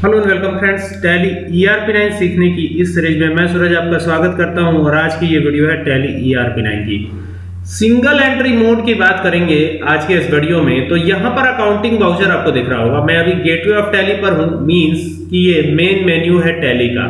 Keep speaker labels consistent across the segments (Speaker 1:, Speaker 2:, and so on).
Speaker 1: Hello and welcome friends, Tally ERP 9 सीखने की इस सीरीज़ में मैं सूरज आपका स्वागत करता हूँ और आज की ये वीडियो है टैली ईआरपी 9 की। सिंगल एंट्री मोड की बात करेंगे आज के इस वीडियो में तो यहाँ पर अकाउंटिंग वाउचर आपको दिख रहा होगा। मैं अभी गेटवे ऑफ़ टैली पर हूँ मींस कि ये मेन मेन्यू है टैली का।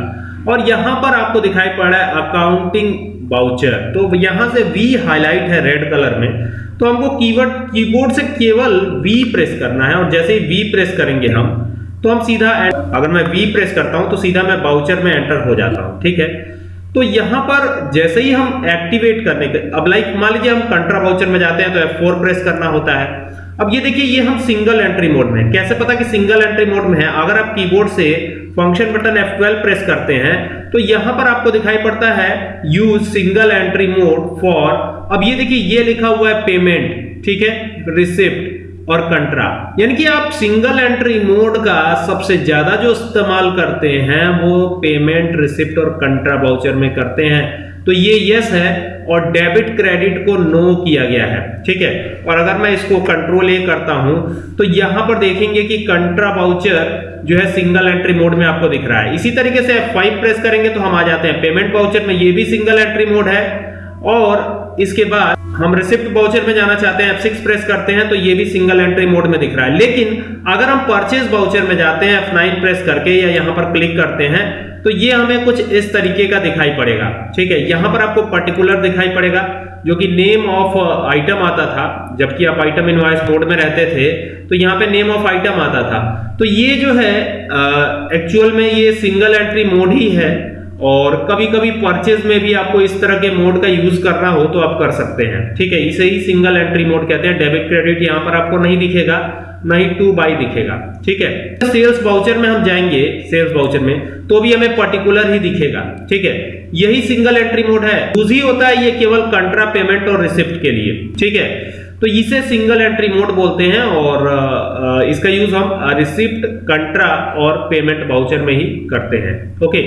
Speaker 1: और यहाँ पर आपको दिखाई पड़ रहा है अकाउंटिंग वाउचर तो यहाँ से वी हाईलाइट है रेड कलर में। तो हमको कीवर्ड कीबोर्ड से केवल वी प्रेस करना है और जैसे ही वी प्रेस करेंगे हम तो हम सीधा अगर मैं वी प्रेस करता हूँ तो सीधा मैं बाउचर में एंटर हो जाता हूँ, ठीक है? तो यहाँ पर जैसे ही हम एक्टिवेट करने के अब लाइक मान लीजिए हम कंट्रा बाउचर में जाते हैं तो F4 प्रेस करना होता है। अब ये देखिए, ये हम सिंगल एंट्री मोड में कैसे पता कि सिंगल एंट्री मोड में है? अगर आप कीबोर्ड से फ़ंक्शन बटन F12 प्रेस करते हैं तो यहाँ पर आपको दिखाई पड़ता है use single entry mode for अब ये देखिए, ये लिखा हुआ है पेमेंट ठीक है? रिसिप्ट और कंट्रा यानी कि आप सिंगल एंट्री मोड का सबसे ज़्यादा जो इस्तेमाल करते हैं, वो पेमेंट रिसिप्ट और कंट्रा बाउचर में करते हैं। तो ये यस है और डेबिट क्रेडिट को नो किया गया है। ठीक है? और अगर मैं इसको कंट्रोल ए करता हूँ तो यहाँ पर देखेंगे कि कंट्रा बाउचर जो है सिंगल एंट्री मोड में आपको दिख रहा है। इसी तरीके से F5 प्रेस करेंगे तो हम आ जाते हैं। पेमेंट बाउचर में ये भी सिंगल एंट्री मोड है और इसके बाद हम रिसिप्ट बाउचर में जाना चाहते हैं F6 प्रेस करते हैं तो ये भी सिंगल एंट्री मोड में दिख रहा है। लेकिन अगर हम परचेज बाउचर में जाते हैं F9 प्रेस करके या यहाँ पर क्लिक करते हैं तो ये हमें कुछ इस तरीके का दिखाई पड़ेगा। ठीक है, यहाँ पर आपको पर्टिकुलर दिखाई पड़ेगा, जो कि नेम ऑफ़ आइटम आता था। जबकि आप आइटम इनवॉइस मोड में रहते थे तो यहाँ पे नेम ऑफ़ आइटम आता था। तो ये जो है एक्चुअल में ये सिंगल एंट्री मोड ही है। और कभी कभी परचेज में भी आपको इस तरह के मोड का यूज़ करना हो तो आप कर सकते हैं। ठीक है, इसे ही सिंगल एंट्री मोड कहते हैं। डेबिट क्रेडिट यहाँ पर आपको नहीं दिखेगा, ना ही टू बाई दिखेगा। ठीक है? सेल्स बाउचर में हम जाएँगे सेल्स बाउचर में तो भी हमें पर्टिकुलर ही दिखेगा। ठीक है? यही सिंगल एंट्री मोड है। यूज़ ही होता है ये केवल कंट्रा पेमेंट और रिसिप्ट के लिए। ठीक है? तो इसे सिंगल एंट्री मोड बोलते हैं और इसका यूज़ हम रिसिप्ट कंट्रा और पेमेंट बाउचर में ही करते हैं। ओके